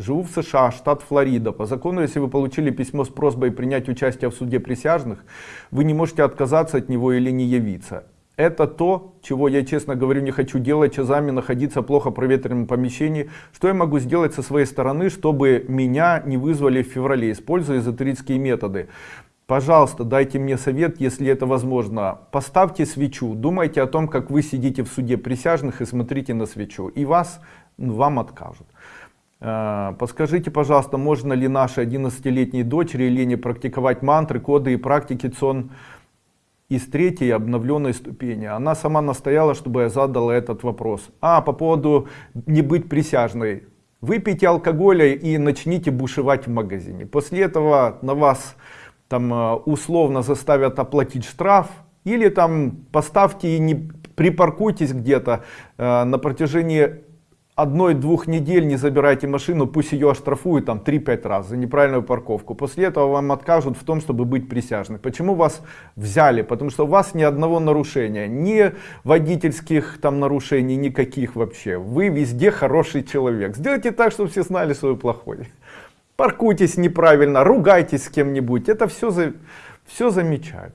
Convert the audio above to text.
Живу в США, штат Флорида. По закону, если вы получили письмо с просьбой принять участие в суде присяжных, вы не можете отказаться от него или не явиться. Это то, чего я, честно говорю, не хочу делать, часами находиться в плохо проветренном помещении. Что я могу сделать со своей стороны, чтобы меня не вызвали в феврале, используя эзотерические методы? Пожалуйста, дайте мне совет, если это возможно. Поставьте свечу, думайте о том, как вы сидите в суде присяжных и смотрите на свечу. И вас, ну, вам откажут. Э, подскажите, пожалуйста, можно ли нашей 11-летней дочери Лене практиковать мантры, коды и практики ЦОН из третьей обновленной ступени. Она сама настояла, чтобы я задал этот вопрос. А, по поводу не быть присяжной. Выпейте алкоголя и начните бушевать в магазине. После этого на вас там э, условно заставят оплатить штраф. Или там поставьте и не припаркуйтесь где-то э, на протяжении одной-двух недель не забирайте машину, пусть ее оштрафуют там 3-5 раз за неправильную парковку. После этого вам откажут в том, чтобы быть присяжным. Почему вас взяли? Потому что у вас ни одного нарушения, ни водительских там нарушений, никаких вообще. Вы везде хороший человек. Сделайте так, чтобы все знали, что вы плохой. Паркуйтесь неправильно, ругайтесь с кем-нибудь. Это все, за, все замечают.